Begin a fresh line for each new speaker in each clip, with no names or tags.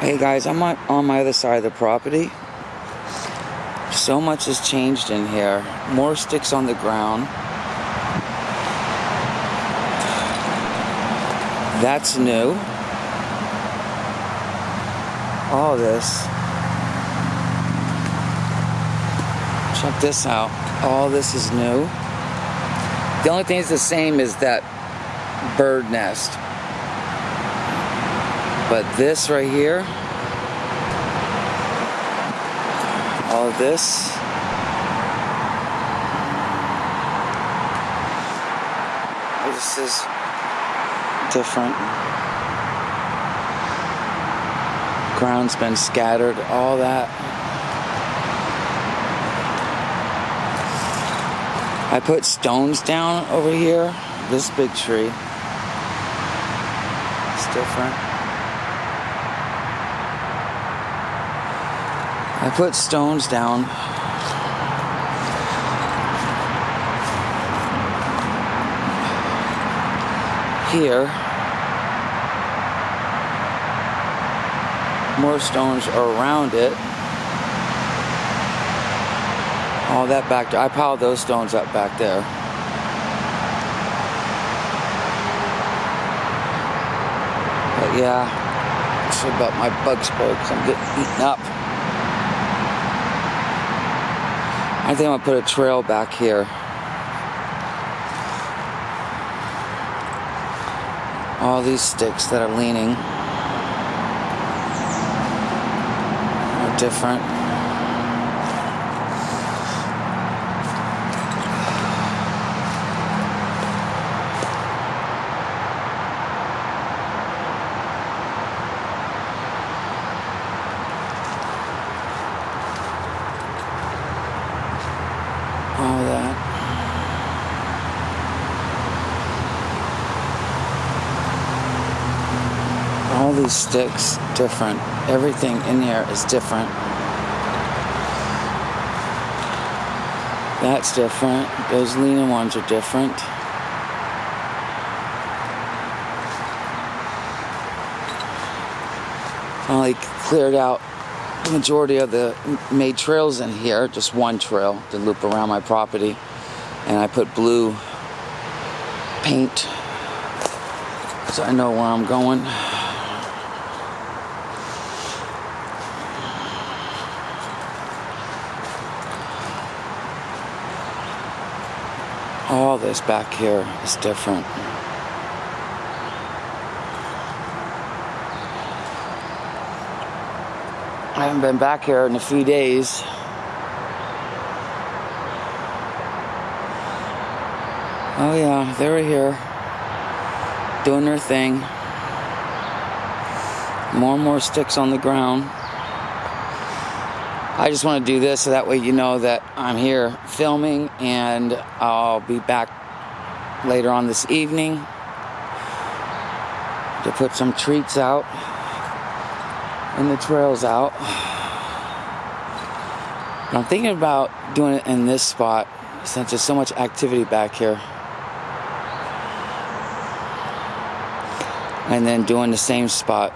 Hey guys, I'm on, my other side of the property. So much has changed in here. More sticks on the ground. That's new. All this. Check this out. All this is new. The only thing that's the same is that bird nest. But this right here, all of this, this is different. Ground's been scattered, all that. I put stones down over here, this big tree. It's different. I put stones down. Here. More stones around it. All that back there. I piled those stones up back there. But yeah, it's about my bug spray I'm getting eaten up. I think I'm gonna put a trail back here. All these sticks that are leaning are different. All that. all these sticks different. Everything in here is different. That's different. Those leaning ones are different. I like cleared out the majority of the made trails in here. Just one trail to loop around my property. And I put blue paint so I know where I'm going. All this back here is different. I haven't been back here in a few days. Oh yeah, they were here. Doing their thing. More and more sticks on the ground. I just want to do this so that way you know that I'm here filming and I'll be back later on this evening to put some treats out and the trails out. I'm thinking about doing it in this spot since there's so much activity back here. And then doing the same spot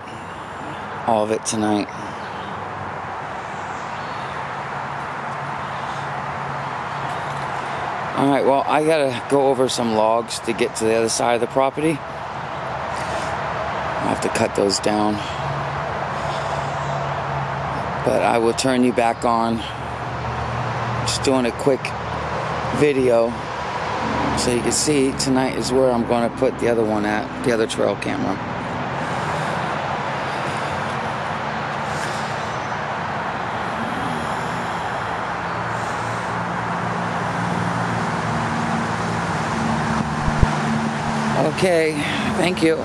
all of it tonight. Alright, well, I gotta go over some logs to get to the other side of the property. I have to cut those down. But I will turn you back on. Just doing a quick video so you can see tonight is where I'm going to put the other one at, the other trail camera. Okay, thank you.